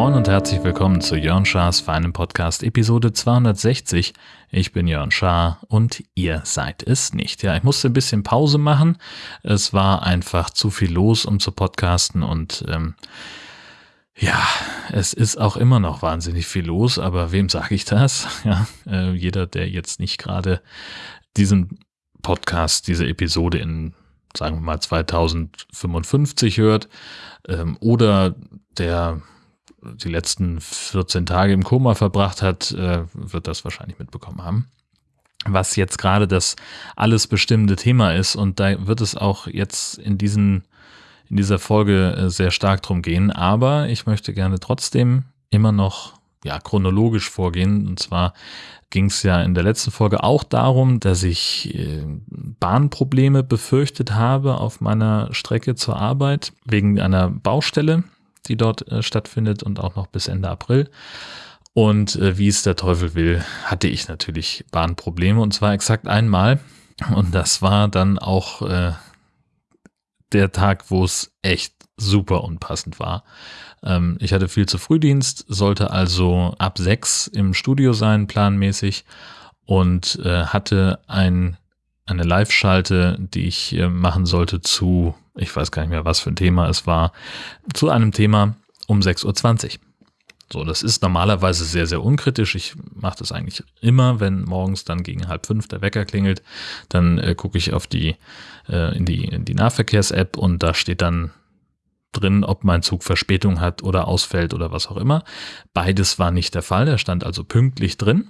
Moin und herzlich willkommen zu Jörn Schars feinem Podcast Episode 260. Ich bin Jörn Schaar und ihr seid es nicht. Ja, ich musste ein bisschen Pause machen. Es war einfach zu viel los, um zu podcasten und ähm, ja, es ist auch immer noch wahnsinnig viel los, aber wem sage ich das? Ja, äh, jeder, der jetzt nicht gerade diesen Podcast, diese Episode in, sagen wir mal, 2055 hört ähm, oder der die letzten 14 Tage im Koma verbracht hat, äh, wird das wahrscheinlich mitbekommen haben. Was jetzt gerade das alles bestimmende Thema ist und da wird es auch jetzt in diesen in dieser Folge äh, sehr stark drum gehen, aber ich möchte gerne trotzdem immer noch ja chronologisch vorgehen und zwar ging es ja in der letzten Folge auch darum, dass ich äh, Bahnprobleme befürchtet habe auf meiner Strecke zur Arbeit wegen einer Baustelle, die dort äh, stattfindet und auch noch bis Ende April. Und wie es der Teufel will, hatte ich natürlich Bahnprobleme und zwar exakt einmal. Und das war dann auch der Tag, wo es echt super unpassend war. Ähm, ich hatte viel zu Frühdienst, sollte also ab sechs im Studio sein, planmäßig, und äh, hatte ein, eine Live-Schalte, die ich äh, machen sollte zu, ich weiß gar nicht mehr, was für ein Thema es war, zu einem Thema um 6.20 Uhr. So, das ist normalerweise sehr, sehr unkritisch. Ich mache das eigentlich immer, wenn morgens dann gegen halb fünf der Wecker klingelt, dann äh, gucke ich auf die, äh, in die, in die Nahverkehrs-App und da steht dann drin, ob mein Zug Verspätung hat oder ausfällt oder was auch immer. Beides war nicht der Fall. Er stand also pünktlich drin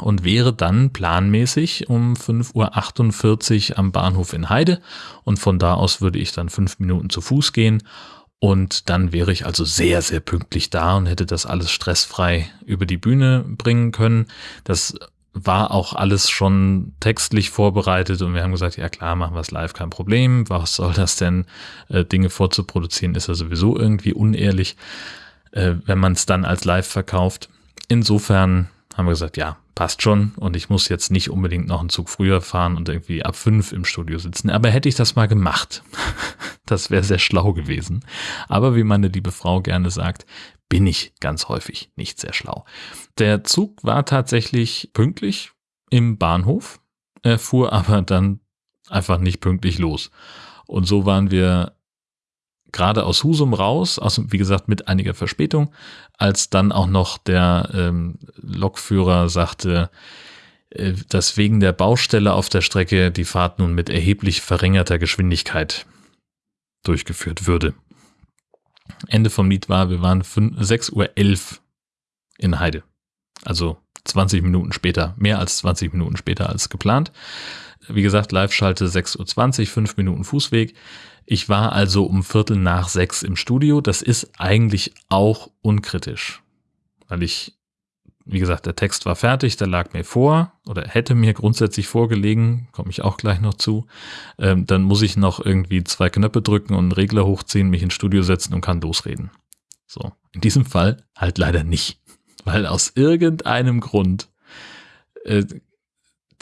und wäre dann planmäßig um 5.48 Uhr am Bahnhof in Heide und von da aus würde ich dann fünf Minuten zu Fuß gehen und dann wäre ich also sehr, sehr pünktlich da und hätte das alles stressfrei über die Bühne bringen können. Das war auch alles schon textlich vorbereitet und wir haben gesagt, ja klar, machen wir es live, kein Problem. Was soll das denn? Äh, Dinge vorzuproduzieren ist ja sowieso irgendwie unehrlich, äh, wenn man es dann als live verkauft. Insofern haben wir gesagt, ja, passt schon und ich muss jetzt nicht unbedingt noch einen Zug früher fahren und irgendwie ab fünf im Studio sitzen. Aber hätte ich das mal gemacht, das wäre sehr schlau gewesen. Aber wie meine liebe Frau gerne sagt, bin ich ganz häufig nicht sehr schlau. Der Zug war tatsächlich pünktlich im Bahnhof, er fuhr aber dann einfach nicht pünktlich los. Und so waren wir gerade aus Husum raus, aus, wie gesagt, mit einiger Verspätung, als dann auch noch der ähm, Lokführer sagte, äh, dass wegen der Baustelle auf der Strecke die Fahrt nun mit erheblich verringerter Geschwindigkeit durchgeführt würde. Ende vom Lied war, wir waren 6.11 Uhr in Heide. Also 20 Minuten später, mehr als 20 Minuten später als geplant. Wie gesagt, Live-Schalte 6.20 Uhr, 5 Minuten Fußweg. Ich war also um Viertel nach sechs im Studio. Das ist eigentlich auch unkritisch, weil ich, wie gesagt, der Text war fertig, der lag mir vor oder hätte mir grundsätzlich vorgelegen, komme ich auch gleich noch zu. Ähm, dann muss ich noch irgendwie zwei Knöpfe drücken und einen Regler hochziehen, mich ins Studio setzen und kann losreden. So, in diesem Fall halt leider nicht, weil aus irgendeinem Grund äh,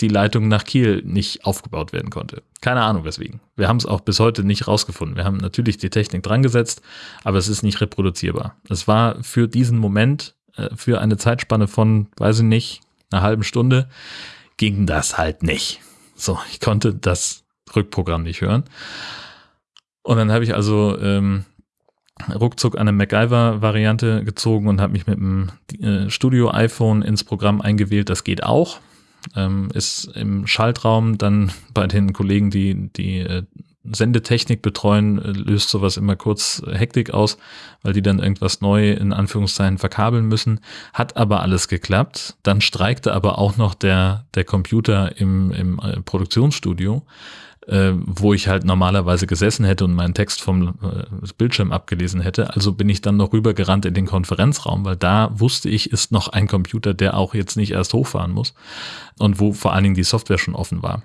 die Leitung nach Kiel nicht aufgebaut werden konnte. Keine Ahnung weswegen. Wir haben es auch bis heute nicht rausgefunden. Wir haben natürlich die Technik dran gesetzt, aber es ist nicht reproduzierbar. Es war für diesen Moment, äh, für eine Zeitspanne von, weiß ich nicht, einer halben Stunde, ging das halt nicht. So, ich konnte das Rückprogramm nicht hören. Und dann habe ich also ähm, ruckzuck eine MacGyver-Variante gezogen und habe mich mit dem äh, Studio-iPhone ins Programm eingewählt. Das geht auch ähm, ist im Schaltraum dann bei den Kollegen, die die äh, Sendetechnik betreuen, äh, löst sowas immer kurz Hektik aus, weil die dann irgendwas neu in Anführungszeichen verkabeln müssen. Hat aber alles geklappt. Dann streikte aber auch noch der, der Computer im, im äh, Produktionsstudio äh, wo ich halt normalerweise gesessen hätte und meinen Text vom äh, Bildschirm abgelesen hätte. Also bin ich dann noch rübergerannt in den Konferenzraum, weil da wusste ich, ist noch ein Computer, der auch jetzt nicht erst hochfahren muss und wo vor allen Dingen die Software schon offen war.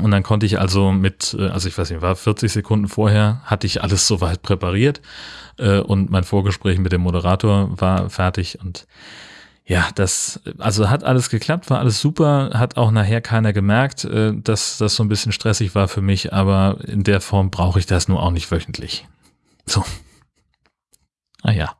Und dann konnte ich also mit, äh, also ich weiß nicht, war 40 Sekunden vorher, hatte ich alles soweit präpariert äh, und mein Vorgespräch mit dem Moderator war fertig und ja, das, also hat alles geklappt, war alles super, hat auch nachher keiner gemerkt, äh, dass das so ein bisschen stressig war für mich, aber in der Form brauche ich das nur auch nicht wöchentlich. So. Ah ja.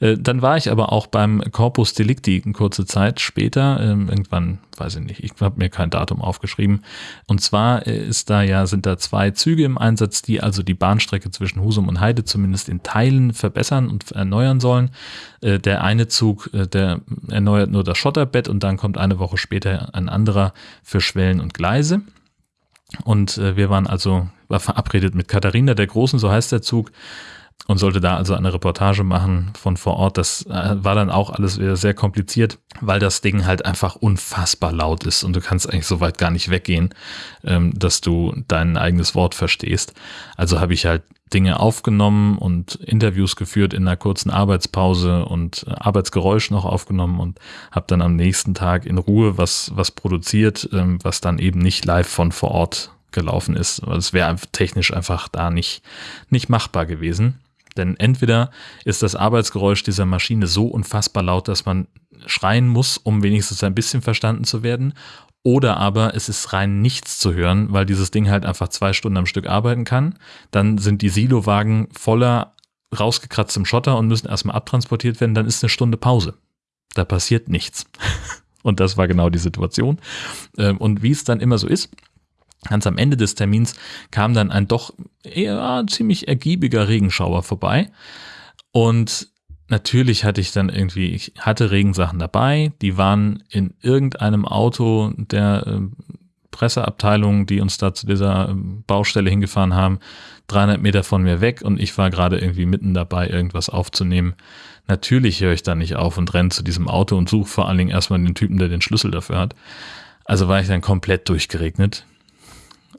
Äh, dann war ich aber auch beim Corpus Delicti eine kurze Zeit später, ähm, irgendwann, weiß ich nicht, ich habe mir kein Datum aufgeschrieben. Und zwar äh, ist da ja, sind da zwei Züge im Einsatz, die also die Bahnstrecke zwischen Husum und Heide zumindest in Teilen verbessern und erneuern sollen. Äh, der eine Zug, der erneuert nur das Schotterbett und dann kommt eine Woche später ein anderer für Schwellen und Gleise. Und wir waren also, war verabredet mit Katharina der Großen, so heißt der Zug, und sollte da also eine Reportage machen von vor Ort. Das äh, war dann auch alles wieder sehr kompliziert, weil das Ding halt einfach unfassbar laut ist und du kannst eigentlich so weit gar nicht weggehen, ähm, dass du dein eigenes Wort verstehst. Also habe ich halt Dinge aufgenommen und Interviews geführt in einer kurzen Arbeitspause und äh, Arbeitsgeräusch noch aufgenommen und habe dann am nächsten Tag in Ruhe was, was produziert, ähm, was dann eben nicht live von vor Ort gelaufen ist. Es wäre technisch einfach da nicht, nicht machbar gewesen. Denn entweder ist das Arbeitsgeräusch dieser Maschine so unfassbar laut, dass man schreien muss, um wenigstens ein bisschen verstanden zu werden, oder aber es ist rein nichts zu hören, weil dieses Ding halt einfach zwei Stunden am Stück arbeiten kann. Dann sind die Silowagen voller rausgekratztem Schotter und müssen erstmal abtransportiert werden. Dann ist eine Stunde Pause. Da passiert nichts. Und das war genau die Situation. Ähm, und wie es dann immer so ist, Ganz am Ende des Termins kam dann ein doch eher ziemlich ergiebiger Regenschauer vorbei. Und natürlich hatte ich dann irgendwie, ich hatte Regensachen dabei, die waren in irgendeinem Auto der äh, Presseabteilung, die uns da zu dieser ähm, Baustelle hingefahren haben, 300 Meter von mir weg und ich war gerade irgendwie mitten dabei, irgendwas aufzunehmen. Natürlich höre ich da nicht auf und renne zu diesem Auto und suche vor allen Dingen erstmal den Typen, der den Schlüssel dafür hat. Also war ich dann komplett durchgeregnet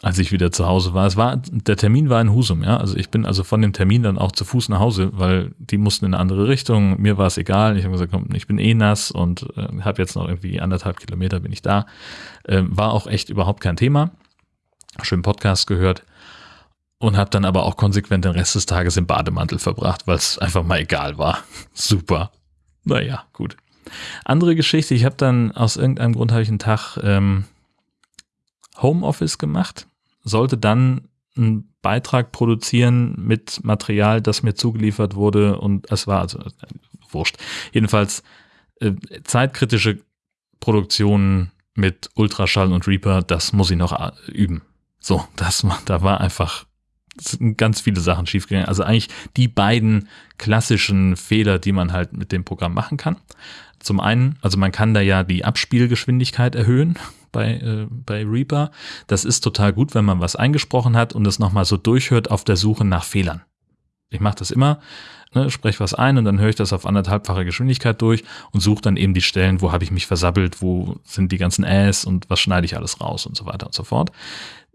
als ich wieder zu Hause war. Es war, der Termin war in Husum, ja. Also ich bin also von dem Termin dann auch zu Fuß nach Hause, weil die mussten in eine andere Richtung. Mir war es egal. Ich habe gesagt, komm, ich bin eh nass und äh, habe jetzt noch irgendwie anderthalb Kilometer bin ich da. Äh, war auch echt überhaupt kein Thema. Schön Podcast gehört und habe dann aber auch konsequent den Rest des Tages im Bademantel verbracht, weil es einfach mal egal war. Super. Naja, gut. Andere Geschichte, ich habe dann aus irgendeinem Grund habe ich einen Tag ähm, Homeoffice gemacht, sollte dann einen Beitrag produzieren mit Material, das mir zugeliefert wurde und es war also äh, wurscht. Jedenfalls äh, zeitkritische Produktionen mit Ultraschall und Reaper, das muss ich noch äh, üben. So, das da war einfach ganz viele Sachen schiefgegangen. Also eigentlich die beiden klassischen Fehler, die man halt mit dem Programm machen kann. Zum einen, also man kann da ja die Abspielgeschwindigkeit erhöhen bei, äh, bei Reaper. Das ist total gut, wenn man was eingesprochen hat und es nochmal so durchhört auf der Suche nach Fehlern. Ich mache das immer, ne, spreche was ein und dann höre ich das auf anderthalbfache Geschwindigkeit durch und suche dann eben die Stellen, wo habe ich mich versabbelt, wo sind die ganzen Äs und was schneide ich alles raus und so weiter und so fort.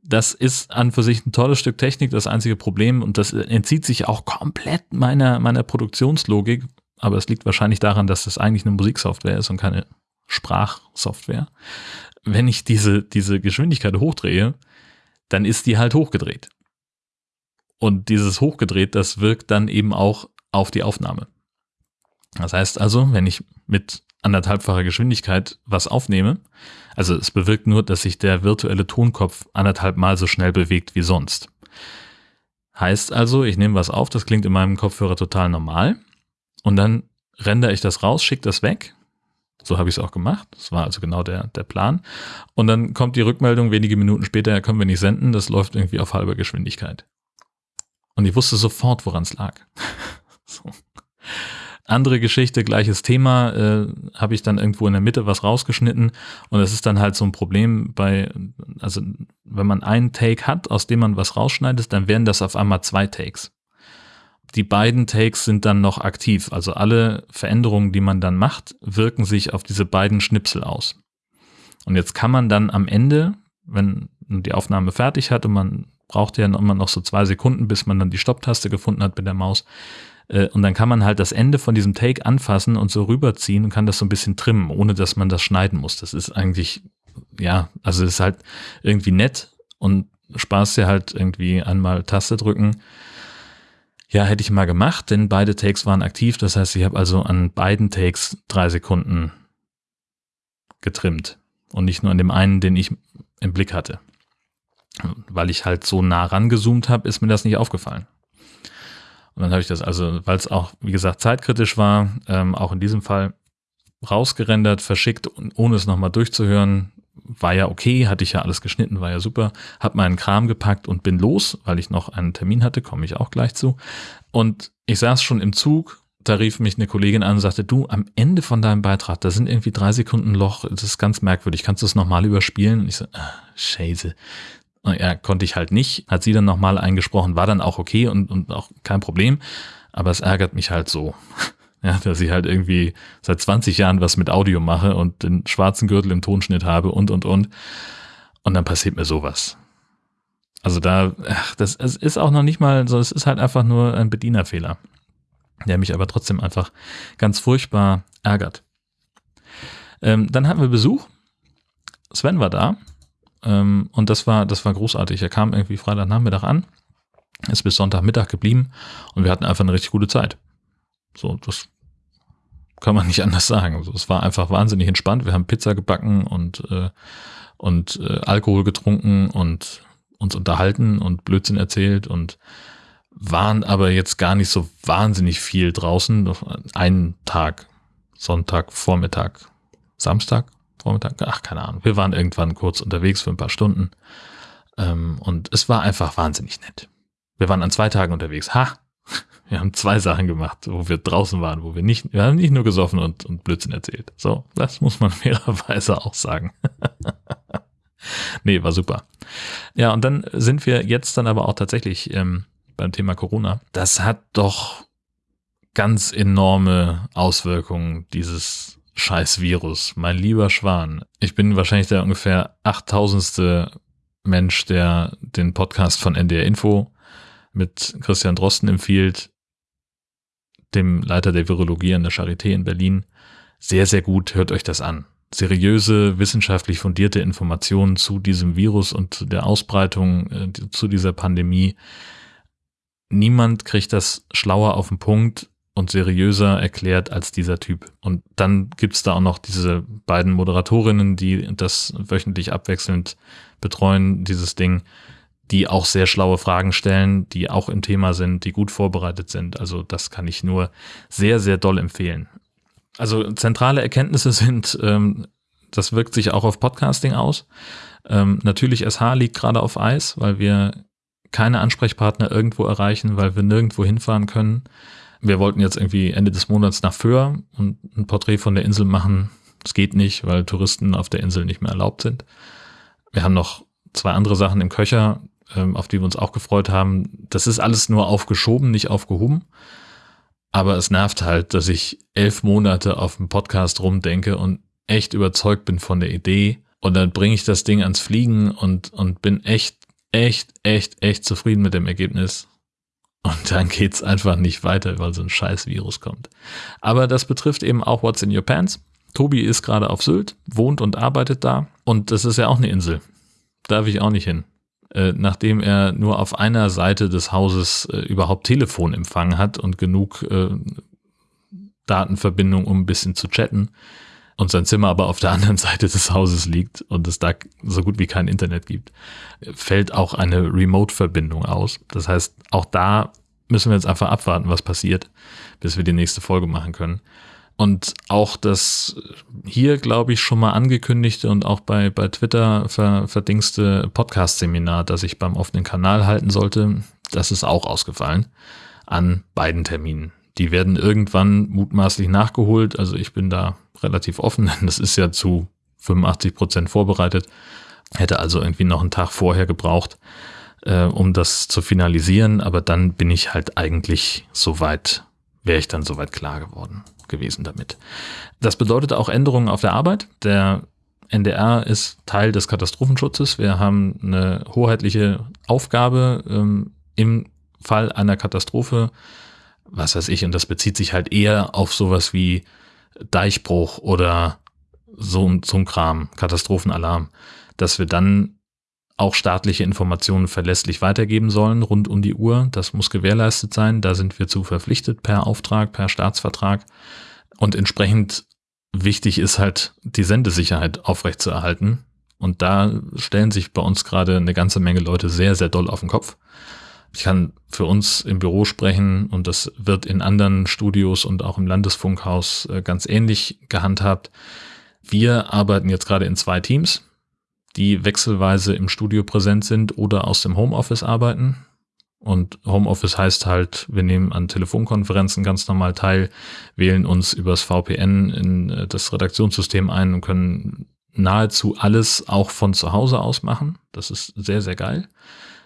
Das ist an für sich ein tolles Stück Technik, das einzige Problem und das entzieht sich auch komplett meiner, meiner Produktionslogik, aber es liegt wahrscheinlich daran, dass das eigentlich eine Musiksoftware ist und keine Sprachsoftware wenn ich diese, diese Geschwindigkeit hochdrehe, dann ist die halt hochgedreht. Und dieses hochgedreht, das wirkt dann eben auch auf die Aufnahme. Das heißt also, wenn ich mit anderthalbfacher Geschwindigkeit was aufnehme, also es bewirkt nur, dass sich der virtuelle Tonkopf anderthalb Mal so schnell bewegt wie sonst. Heißt also, ich nehme was auf, das klingt in meinem Kopfhörer total normal und dann rendere ich das raus, schicke das weg so habe ich es auch gemacht. Das war also genau der, der Plan. Und dann kommt die Rückmeldung wenige Minuten später, können wir nicht senden, das läuft irgendwie auf halber Geschwindigkeit. Und ich wusste sofort, woran es lag. so. Andere Geschichte, gleiches Thema, äh, habe ich dann irgendwo in der Mitte was rausgeschnitten und es ist dann halt so ein Problem bei, also wenn man einen Take hat, aus dem man was rausschneidet, dann werden das auf einmal zwei Takes die beiden Takes sind dann noch aktiv. Also alle Veränderungen, die man dann macht, wirken sich auf diese beiden Schnipsel aus. Und jetzt kann man dann am Ende, wenn die Aufnahme fertig hat und man braucht ja immer noch so zwei Sekunden, bis man dann die Stopptaste gefunden hat mit der Maus. Äh, und dann kann man halt das Ende von diesem Take anfassen und so rüberziehen und kann das so ein bisschen trimmen, ohne dass man das schneiden muss. Das ist eigentlich, ja, also ist halt irgendwie nett und Spaß ja halt irgendwie einmal Taste drücken Ja, hätte ich mal gemacht, denn beide Takes waren aktiv. Das heißt, ich habe also an beiden Takes drei Sekunden getrimmt und nicht nur an dem einen, den ich im Blick hatte. Weil ich halt so nah rangezoomt habe, ist mir das nicht aufgefallen. Und dann habe ich das also, weil es auch, wie gesagt, zeitkritisch war, ähm, auch in diesem Fall rausgerendert, verschickt, ohne es nochmal durchzuhören. War ja okay, hatte ich ja alles geschnitten, war ja super. Hab meinen Kram gepackt und bin los, weil ich noch einen Termin hatte, komme ich auch gleich zu. Und ich saß schon im Zug, da rief mich eine Kollegin an und sagte, du, am Ende von deinem Beitrag, da sind irgendwie drei Sekunden Loch, das ist ganz merkwürdig, kannst du es nochmal überspielen? Und ich so, ah, scheiße. Ja, konnte ich halt nicht. Hat sie dann nochmal eingesprochen, war dann auch okay und, und auch kein Problem. Aber es ärgert mich halt so. Ja, dass ich halt irgendwie seit 20 Jahren was mit Audio mache und den schwarzen Gürtel im Tonschnitt habe und, und, und. Und dann passiert mir sowas. Also da, ach, das es ist auch noch nicht mal so, es ist halt einfach nur ein Bedienerfehler, der mich aber trotzdem einfach ganz furchtbar ärgert. Ähm, dann hatten wir Besuch. Sven war da ähm, und das war, das war großartig. Er kam irgendwie Freitagnachmittag an, ist bis Sonntagmittag geblieben und wir hatten einfach eine richtig gute Zeit. So, das kann man nicht anders sagen. Also, es war einfach wahnsinnig entspannt. Wir haben Pizza gebacken und, äh, und äh, Alkohol getrunken und uns unterhalten und Blödsinn erzählt und waren aber jetzt gar nicht so wahnsinnig viel draußen. Einen Tag, Sonntag, Vormittag, Samstag, Vormittag, ach, keine Ahnung. Wir waren irgendwann kurz unterwegs für ein paar Stunden. Ähm, und es war einfach wahnsinnig nett. Wir waren an zwei Tagen unterwegs. Ha! Wir haben zwei Sachen gemacht, wo wir draußen waren, wo wir nicht, wir haben nicht nur gesoffen und, und Blödsinn erzählt. So, das muss man fairerweise auch sagen. nee, war super. Ja, und dann sind wir jetzt dann aber auch tatsächlich ähm, beim Thema Corona. Das hat doch ganz enorme Auswirkungen, dieses scheiß Virus, mein lieber Schwan. Ich bin wahrscheinlich der ungefähr achttausendste Mensch, der den Podcast von NDR Info mit Christian Drosten empfiehlt, dem Leiter der Virologie an der Charité in Berlin. Sehr, sehr gut, hört euch das an. Seriöse, wissenschaftlich fundierte Informationen zu diesem Virus und zu der Ausbreitung, äh, zu dieser Pandemie. Niemand kriegt das schlauer auf den Punkt und seriöser erklärt als dieser Typ. Und dann gibt's da auch noch diese beiden Moderatorinnen, die das wöchentlich abwechselnd betreuen, dieses Ding, die auch sehr schlaue Fragen stellen, die auch im Thema sind, die gut vorbereitet sind. Also das kann ich nur sehr, sehr doll empfehlen. Also zentrale Erkenntnisse sind, ähm, das wirkt sich auch auf Podcasting aus. Ähm, natürlich SH liegt gerade auf Eis, weil wir keine Ansprechpartner irgendwo erreichen, weil wir nirgendwo hinfahren können wir wollten jetzt irgendwie Ende des Monats nach Föhr und ein Porträt von der Insel machen. Das geht nicht, weil Touristen auf der Insel nicht mehr erlaubt sind. Wir haben noch zwei andere Sachen im Köcher, ähm, auf die wir uns auch gefreut haben. Das ist alles nur aufgeschoben, nicht aufgehoben. Aber es nervt halt, dass ich elf Monate auf dem Podcast rumdenke und echt überzeugt bin von der Idee. Und dann bringe ich das Ding ans Fliegen und, und bin echt, echt, echt, echt zufrieden mit dem Ergebnis. Und dann geht's einfach nicht weiter, weil so ein scheiß Virus kommt. Aber das betrifft eben auch What's in Your Pants. Tobi ist gerade auf Sylt, wohnt und arbeitet da. Und das ist ja auch eine Insel. Darf ich auch nicht hin. Äh, nachdem er nur auf einer Seite des Hauses äh, überhaupt Telefonempfang hat und genug äh, Datenverbindung, um ein bisschen zu chatten, und sein Zimmer aber auf der anderen Seite des Hauses liegt und es da so gut wie kein Internet gibt, fällt auch eine Remote-Verbindung aus. Das heißt, auch da müssen wir jetzt einfach abwarten, was passiert, bis wir die nächste Folge machen können. Und auch das hier, glaube ich, schon mal angekündigte und auch bei, bei Twitter ver, verdingste Podcast-Seminar, das ich beim offenen Kanal halten sollte, das ist auch ausgefallen an beiden Terminen. Die werden irgendwann mutmaßlich nachgeholt. Also ich bin da relativ offen, denn das ist ja zu 85 Prozent vorbereitet. Hätte also irgendwie noch einen Tag vorher gebraucht, äh, um das zu finalisieren. Aber dann bin ich halt eigentlich soweit, wäre ich dann soweit klar geworden gewesen damit. Das bedeutet auch Änderungen auf der Arbeit. Der NDR ist Teil des Katastrophenschutzes. Wir haben eine hoheitliche Aufgabe ähm, im Fall einer Katastrophe was weiß ich, und das bezieht sich halt eher auf sowas wie Deichbruch oder so, so ein Kram, Katastrophenalarm, dass wir dann auch staatliche Informationen verlässlich weitergeben sollen, rund um die Uhr. Das muss gewährleistet sein. Da sind wir zu verpflichtet per Auftrag, per Staatsvertrag. Und entsprechend wichtig ist halt, die Sendesicherheit aufrechtzuerhalten. Und da stellen sich bei uns gerade eine ganze Menge Leute sehr, sehr doll auf den Kopf. Ich kann für uns im Büro sprechen und das wird in anderen Studios und auch im Landesfunkhaus äh, ganz ähnlich gehandhabt. Wir arbeiten jetzt gerade in zwei Teams die wechselweise im Studio präsent sind oder aus dem Homeoffice arbeiten. Und Homeoffice heißt halt, wir nehmen an Telefonkonferenzen ganz normal teil, wählen uns übers VPN in äh, das Redaktionssystem ein und können nahezu alles auch von zu Hause aus machen. Das ist sehr, sehr geil.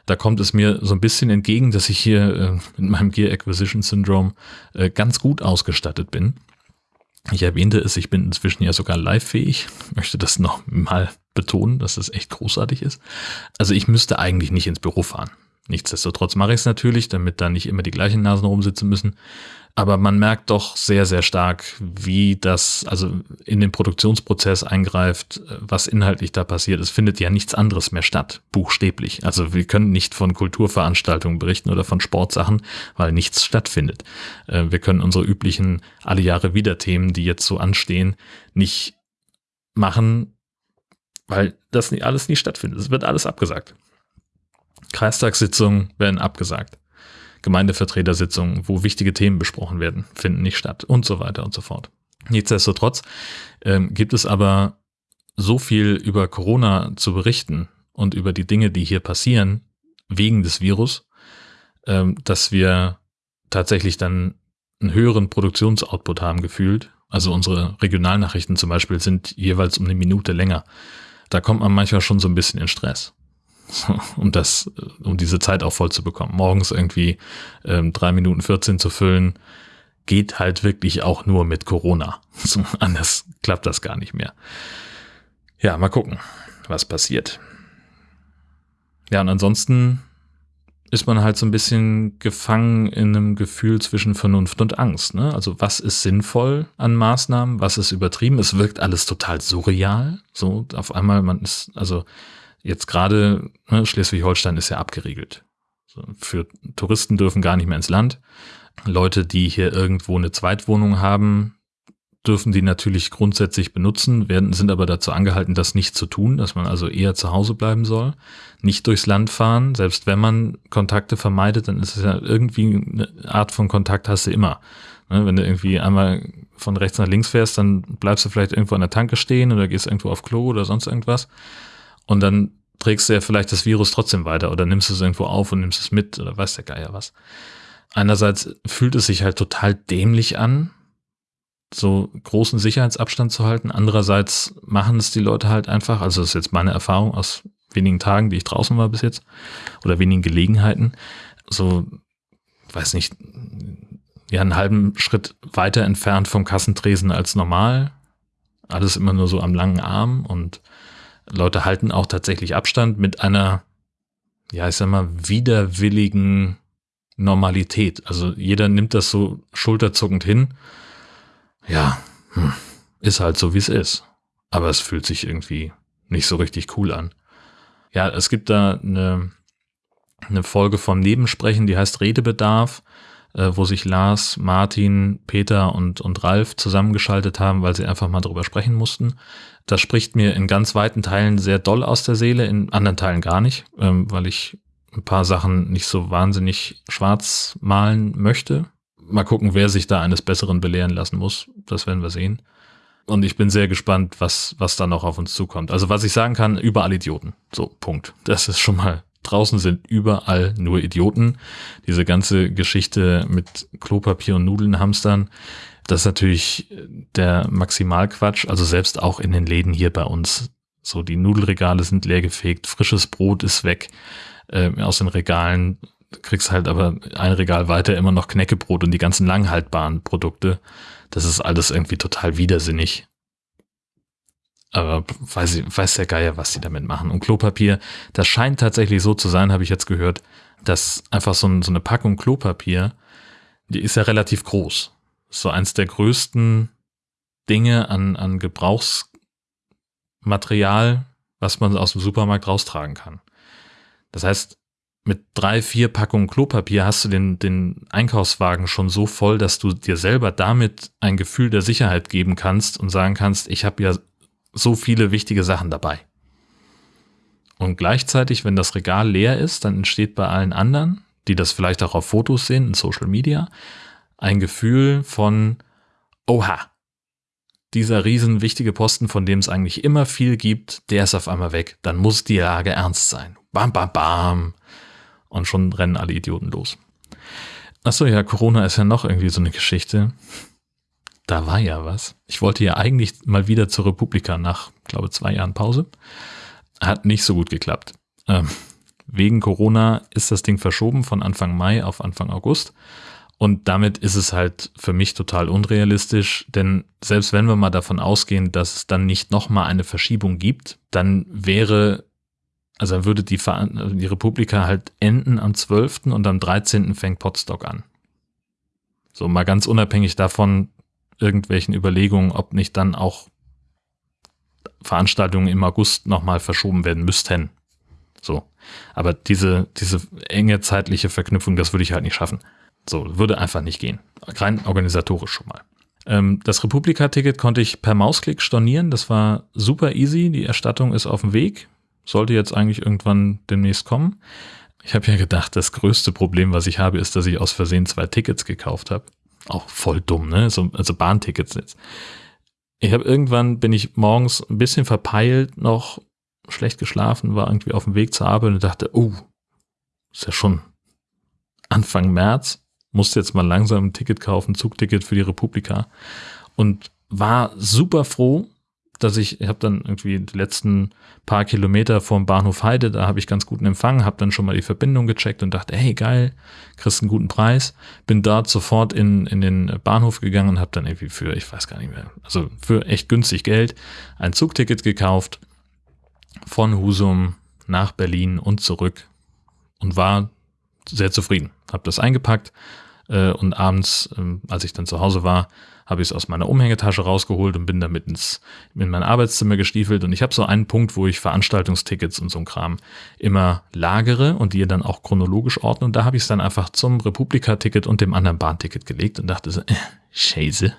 Da kommt es mir so ein bisschen entgegen, dass ich hier äh, mit meinem Gear Acquisition Syndrome äh, ganz gut ausgestattet bin. Ich erwähnte es, ich bin inzwischen ja sogar live-fähig. Möchte das noch mal betonen, dass das echt großartig ist. Also ich müsste eigentlich nicht ins Büro fahren. Nichtsdestotrotz mache ich es natürlich, damit da nicht immer die gleichen Nasen rumsitzen müssen. Aber man merkt doch sehr, sehr stark, wie das also in den Produktionsprozess eingreift, was inhaltlich da passiert. Es findet ja nichts anderes mehr statt, buchstäblich. Also wir können nicht von Kulturveranstaltungen berichten oder von Sportsachen, weil nichts stattfindet. Äh, wir können unsere üblichen alle Jahre wieder Themen, die jetzt so anstehen, nicht machen, weil das alles nie stattfindet. Es wird alles abgesagt. Kreistagssitzungen werden abgesagt. Gemeindevertretersitzungen, wo wichtige Themen besprochen werden, finden nicht statt und so weiter und so fort. Nichtsdestotrotz ähm, gibt es aber so viel über Corona zu berichten und über die Dinge, die hier passieren, wegen des Virus, ähm, dass wir tatsächlich dann einen höheren Produktionsoutput haben gefühlt. Also unsere Regionalnachrichten zum Beispiel sind jeweils um eine Minute länger. Da kommt man manchmal schon so ein bisschen in Stress um das, um diese Zeit auch voll zu bekommen. Morgens irgendwie ähm, drei Minuten 14 zu füllen, geht halt wirklich auch nur mit Corona. Anders klappt das gar nicht mehr. Ja, mal gucken, was passiert. Ja, und ansonsten ist man halt so ein bisschen gefangen in einem Gefühl zwischen Vernunft und Angst. Ne? Also was ist sinnvoll an Maßnahmen, was ist übertrieben? Es wirkt alles total surreal. So auf einmal, man ist, also Jetzt gerade ne, Schleswig-Holstein ist ja abgeriegelt. So, für Touristen dürfen gar nicht mehr ins Land. Leute, die hier irgendwo eine Zweitwohnung haben, dürfen die natürlich grundsätzlich benutzen, werden, sind aber dazu angehalten, das nicht zu tun, dass man also eher zu Hause bleiben soll, nicht durchs Land fahren. Selbst wenn man Kontakte vermeidet, dann ist es ja irgendwie eine Art von Kontakt hast du immer. Ne, wenn du irgendwie einmal von rechts nach links fährst, dann bleibst du vielleicht irgendwo an der Tanke stehen oder gehst irgendwo auf Klo oder sonst irgendwas. Und dann trägst du ja vielleicht das Virus trotzdem weiter oder nimmst es irgendwo auf und nimmst es mit oder weiß der Geier was. Einerseits fühlt es sich halt total dämlich an, so großen Sicherheitsabstand zu halten. Andererseits machen es die Leute halt einfach, also das ist jetzt meine Erfahrung aus wenigen Tagen, die ich draußen war bis jetzt, oder wenigen Gelegenheiten, so, weiß nicht, ja, einen halben Schritt weiter entfernt vom Kassentresen als normal. Alles immer nur so am langen Arm und Leute halten auch tatsächlich Abstand mit einer, ja, ich sag mal, widerwilligen Normalität. Also jeder nimmt das so schulterzuckend hin. Ja, hm, ist halt so, wie es ist. Aber es fühlt sich irgendwie nicht so richtig cool an. Ja, es gibt da eine, eine Folge vom Nebensprechen, die heißt Redebedarf, äh, wo sich Lars, Martin, Peter und, und Ralf zusammengeschaltet haben, weil sie einfach mal drüber sprechen mussten. Das spricht mir in ganz weiten Teilen sehr doll aus der Seele, in anderen Teilen gar nicht, ähm, weil ich ein paar Sachen nicht so wahnsinnig schwarz malen möchte. Mal gucken, wer sich da eines Besseren belehren lassen muss. Das werden wir sehen. Und ich bin sehr gespannt, was, was da noch auf uns zukommt. Also was ich sagen kann, überall Idioten. So, Punkt. Das ist schon mal, draußen sind überall nur Idioten. Diese ganze Geschichte mit Klopapier und Nudeln hamstern, das ist natürlich der Maximalquatsch. Also selbst auch in den Läden hier bei uns. So, die Nudelregale sind leer gefegt, frisches Brot ist weg äh, aus den Regalen. Kriegst halt aber ein Regal weiter immer noch Knäckebrot und die ganzen langhaltbaren Produkte. Das ist alles irgendwie total widersinnig. Aber weiß, weiß der Geier, was die damit machen. Und Klopapier, das scheint tatsächlich so zu sein, habe ich jetzt gehört, dass einfach so, ein, so eine Packung Klopapier, die ist ja relativ groß so eins der größten Dinge an, an Gebrauchsmaterial, was man aus dem Supermarkt raustragen kann. Das heißt, mit drei, vier Packungen Klopapier hast du den, den Einkaufswagen schon so voll, dass du dir selber damit ein Gefühl der Sicherheit geben kannst und sagen kannst, ich habe ja so viele wichtige Sachen dabei. Und gleichzeitig, wenn das Regal leer ist, dann entsteht bei allen anderen, die das vielleicht auch auf Fotos sehen, in Social Media, ein Gefühl von, oha, dieser riesen wichtige Posten, von dem es eigentlich immer viel gibt, der ist auf einmal weg. Dann muss die Lage ernst sein. Bam, bam, bam. Und schon rennen alle Idioten los. Achso, ja, Corona ist ja noch irgendwie so eine Geschichte. Da war ja was. Ich wollte ja eigentlich mal wieder zur Republika nach, glaube zwei Jahren Pause. Hat nicht so gut geklappt. Ähm, wegen Corona ist das Ding verschoben von Anfang Mai auf Anfang August. Und damit ist es halt für mich total unrealistisch, denn selbst wenn wir mal davon ausgehen, dass es dann nicht nochmal eine Verschiebung gibt, dann wäre also dann würde die, die Republika halt enden am 12. und am 13. fängt Potsdok an. So mal ganz unabhängig davon, irgendwelchen Überlegungen, ob nicht dann auch Veranstaltungen im August nochmal verschoben werden müssten. So. Aber diese, diese enge zeitliche Verknüpfung, das würde ich halt nicht schaffen. So, würde einfach nicht gehen. Rein organisatorisch schon mal. Ähm, das Republika-Ticket konnte ich per Mausklick stornieren. Das war super easy. Die Erstattung ist auf dem Weg sollte jetzt eigentlich irgendwann demnächst kommen. Ich habe ja gedacht, das größte Problem, was ich habe, ist, dass ich aus Versehen zwei Tickets gekauft habe. Auch voll dumm, ne? So, also Bahntickets jetzt. Ich habe irgendwann, bin ich morgens ein bisschen verpeilt, noch schlecht geschlafen, war irgendwie auf dem Weg zur Arbeit und dachte, oh, ist ja schon Anfang März, musste jetzt mal langsam ein Ticket kaufen, Zugticket für die Republika und war super froh, dass ich, ich habe dann irgendwie die letzten paar Kilometer vom Bahnhof Heide, da habe ich ganz guten Empfang, habe dann schon mal die Verbindung gecheckt und dachte, hey geil, kriegst einen guten Preis. Bin dort sofort in, in den Bahnhof gegangen und habe dann irgendwie für, ich weiß gar nicht mehr, also für echt günstig Geld ein Zugticket gekauft von Husum nach Berlin und zurück und war sehr zufrieden. Habe das eingepackt äh, und abends, äh, als ich dann zu Hause war, habe ich es aus meiner Umhängetasche rausgeholt und bin damit ins, in mein Arbeitszimmer gestiefelt. Und ich habe so einen Punkt, wo ich Veranstaltungstickets und so Kram immer lagere und die dann auch chronologisch ordne. Und da habe ich es dann einfach zum Republika-Ticket und dem anderen Bahnticket gelegt und dachte so, äh, Scheiße.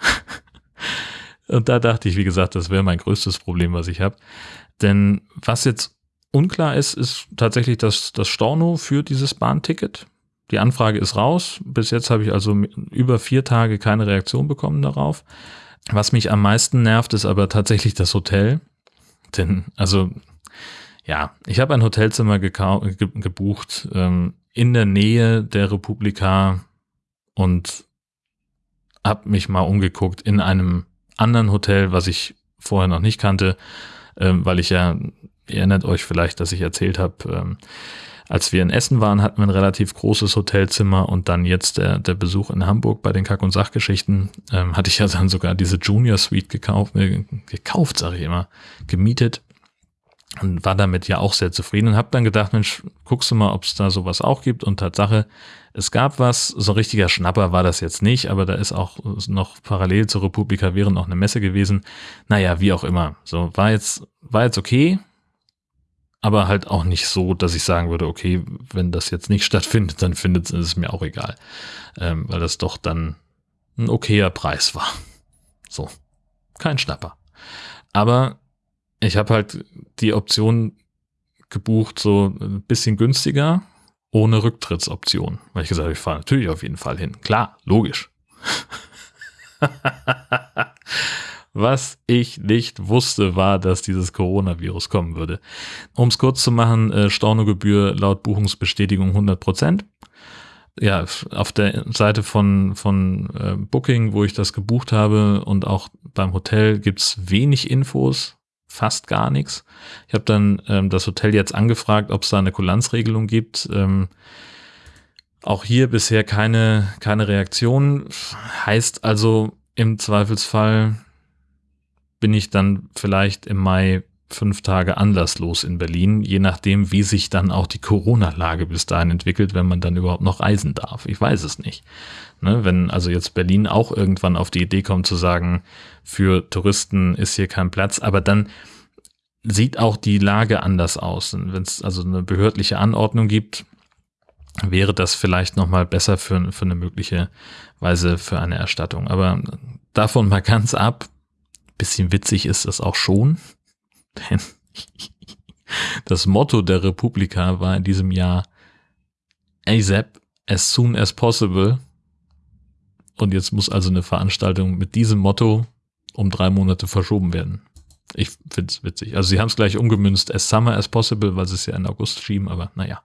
und da dachte ich, wie gesagt, das wäre mein größtes Problem, was ich habe. Denn was jetzt unklar ist, ist tatsächlich das, das Storno für dieses Bahnticket. Die Anfrage ist raus. Bis jetzt habe ich also über vier Tage keine Reaktion bekommen darauf. Was mich am meisten nervt, ist aber tatsächlich das Hotel. Denn, also, ja, ich habe ein Hotelzimmer ge gebucht ähm, in der Nähe der Republika und habe mich mal umgeguckt in einem anderen Hotel, was ich vorher noch nicht kannte, ähm, weil ich ja, ihr erinnert euch vielleicht, dass ich erzählt habe, ähm, als wir in Essen waren, hatten wir ein relativ großes Hotelzimmer und dann jetzt der, der Besuch in Hamburg bei den Kack- und Sachgeschichten, ähm, hatte ich ja dann sogar diese Junior Suite gekauft, äh, gekauft, sage ich immer, gemietet und war damit ja auch sehr zufrieden und habe dann gedacht, Mensch, guckst du mal, ob es da sowas auch gibt und Tatsache, es gab was, so ein richtiger Schnapper war das jetzt nicht, aber da ist auch noch parallel zur Republika während noch eine Messe gewesen. Naja, wie auch immer. So, war jetzt, war jetzt okay, aber halt auch nicht so, dass ich sagen würde, okay, wenn das jetzt nicht stattfindet, dann findet es mir auch egal, ähm, weil das doch dann ein okayer Preis war. So, kein Schnapper. Aber ich habe halt die Option gebucht, so ein bisschen günstiger, ohne Rücktrittsoption. Weil ich gesagt habe, ich fahre natürlich auf jeden Fall hin. Klar, logisch. Was ich nicht wusste, war, dass dieses Coronavirus kommen würde. Um es kurz zu machen, äh, Stornogebühr laut Buchungsbestätigung 100 Prozent. Ja, auf der Seite von, von äh, Booking, wo ich das gebucht habe und auch beim Hotel gibt's wenig Infos, fast gar nichts. Ich habe dann ähm, das Hotel jetzt angefragt, ob es da eine Kulanzregelung gibt. Ähm, auch hier bisher keine, keine Reaktion. Heißt also im Zweifelsfall bin ich dann vielleicht im Mai fünf Tage anlasslos in Berlin, je nachdem, wie sich dann auch die Corona-Lage bis dahin entwickelt, wenn man dann überhaupt noch reisen darf. Ich weiß es nicht. Ne, wenn also jetzt Berlin auch irgendwann auf die Idee kommt zu sagen, für Touristen ist hier kein Platz, aber dann sieht auch die Lage anders aus. Wenn es also eine behördliche Anordnung gibt, wäre das vielleicht nochmal besser für, für eine mögliche Weise für eine Erstattung. Aber davon mal ganz ab, bisschen witzig ist das auch schon, denn das Motto der Republika war in diesem Jahr ASAP, as soon as possible. Und jetzt muss also eine Veranstaltung mit diesem Motto um drei Monate verschoben werden. Ich finde es witzig. Also sie haben es gleich umgemünzt, as summer as possible, weil sie es ja in August schieben, aber naja.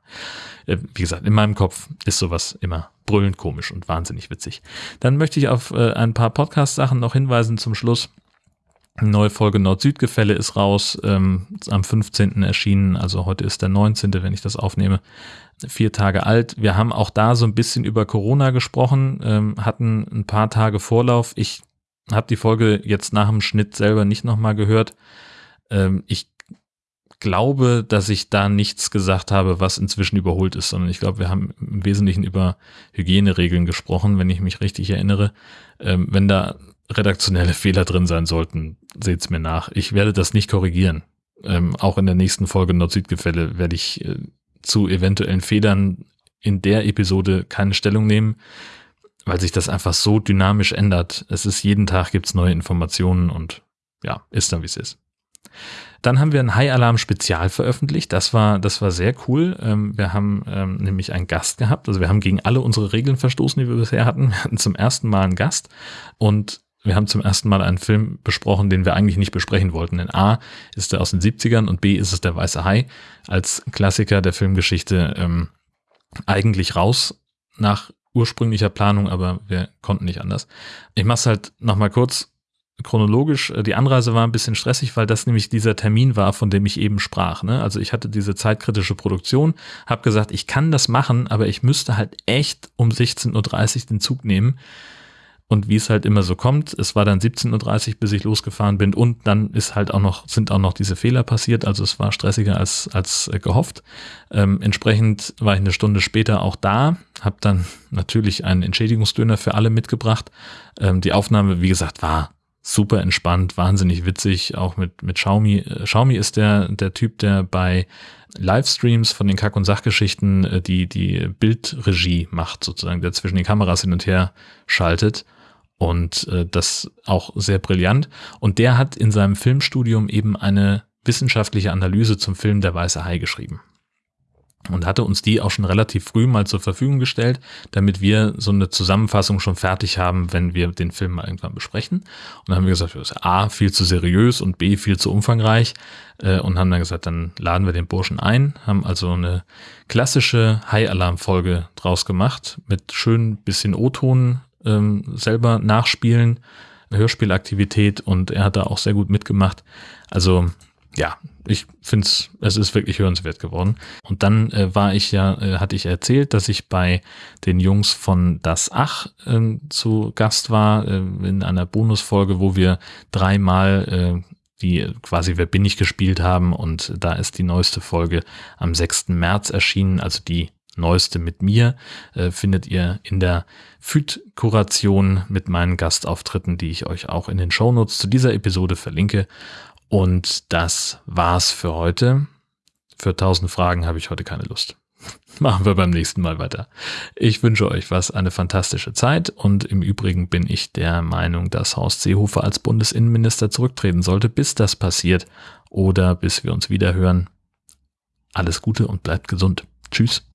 Äh, wie gesagt, in meinem Kopf ist sowas immer brüllend komisch und wahnsinnig witzig. Dann möchte ich auf äh, ein paar Podcast-Sachen noch hinweisen zum Schluss. Neue Folge Nord-Süd-Gefälle ist raus, ähm, am 15. erschienen, also heute ist der 19., wenn ich das aufnehme, vier Tage alt. Wir haben auch da so ein bisschen über Corona gesprochen, ähm, hatten ein paar Tage Vorlauf. Ich habe die Folge jetzt nach dem Schnitt selber nicht nochmal gehört. Ähm, ich glaube, dass ich da nichts gesagt habe, was inzwischen überholt ist, sondern ich glaube, wir haben im Wesentlichen über Hygieneregeln gesprochen, wenn ich mich richtig erinnere. Ähm, wenn da redaktionelle Fehler drin sein sollten, seht's mir nach. Ich werde das nicht korrigieren. Ähm, auch in der nächsten Folge Nord-Süd-Gefälle werde ich äh, zu eventuellen Fehlern in der Episode keine Stellung nehmen weil sich das einfach so dynamisch ändert. Es ist jeden Tag gibt's neue Informationen und ja, ist dann wie es ist. Dann haben wir ein High Alarm Spezial veröffentlicht. Das war, das war sehr cool. Ähm, wir haben ähm, nämlich einen Gast gehabt. Also wir haben gegen alle unsere Regeln verstoßen, die wir bisher hatten. Wir hatten zum ersten Mal einen Gast und wir haben zum ersten Mal einen Film besprochen, den wir eigentlich nicht besprechen wollten. Denn A ist er aus den 70ern und B ist es der Weiße Hai als Klassiker der Filmgeschichte ähm, eigentlich raus nach ursprünglicher Planung, aber wir konnten nicht anders. Ich mache es halt nochmal kurz chronologisch. Die Anreise war ein bisschen stressig, weil das nämlich dieser Termin war, von dem ich eben sprach. Ne? Also ich hatte diese zeitkritische Produktion, habe gesagt, ich kann das machen, aber ich müsste halt echt um 16.30 Uhr den Zug nehmen. Und wie es halt immer so kommt, es war dann 17.30 Uhr, bis ich losgefahren bin und dann ist halt auch noch, sind auch noch diese Fehler passiert, also es war stressiger als, als äh, gehofft. Ähm, entsprechend war ich eine Stunde später auch da, habe dann natürlich einen Entschädigungsdöner für alle mitgebracht. Ähm, die Aufnahme, wie gesagt, war super entspannt, wahnsinnig witzig, auch mit, mit Xiaomi. Äh, Xiaomi ist der, der Typ, der bei Livestreams von den Kack- und Sachgeschichten äh, die, die Bildregie macht, sozusagen, der zwischen den Kameras hin und her schaltet und äh, das auch sehr brillant. Und der hat in seinem Filmstudium eben eine wissenschaftliche Analyse zum Film Der Weiße Hai geschrieben. Und hatte uns die auch schon relativ früh mal zur Verfügung gestellt, damit wir so eine Zusammenfassung schon fertig haben, wenn wir den Film mal irgendwann besprechen. Und dann haben wir gesagt, das ist A, viel zu seriös und B, viel zu umfangreich. Äh, und haben dann gesagt, dann laden wir den Burschen ein, haben also eine klassische High-Alarm-Folge draus gemacht, mit schön bisschen O-Ton ähm, selber nachspielen, Hörspielaktivität und er hat da auch sehr gut mitgemacht. Also ja, ich finde es, es ist wirklich hörenswert geworden. Und dann äh, war ich ja, äh, hatte ich erzählt, dass ich bei den Jungs von Das Ach äh, zu Gast war, äh, in einer Bonusfolge, wo wir dreimal äh, die quasi Wer bin ich gespielt haben und da ist die neueste Folge am 6. März erschienen, also die Neueste mit mir äh, findet ihr in der FÜD-Kuration mit meinen Gastauftritten, die ich euch auch in den Shownotes zu dieser Episode verlinke. Und das war's für heute. Für 1000 Fragen habe ich heute keine Lust. Machen wir beim nächsten Mal weiter. Ich wünsche euch was, eine fantastische Zeit und im Übrigen bin ich der Meinung, dass Horst Seehofer als Bundesinnenminister zurücktreten sollte, bis das passiert oder bis wir uns wieder hören. Alles Gute und bleibt gesund. Tschüss.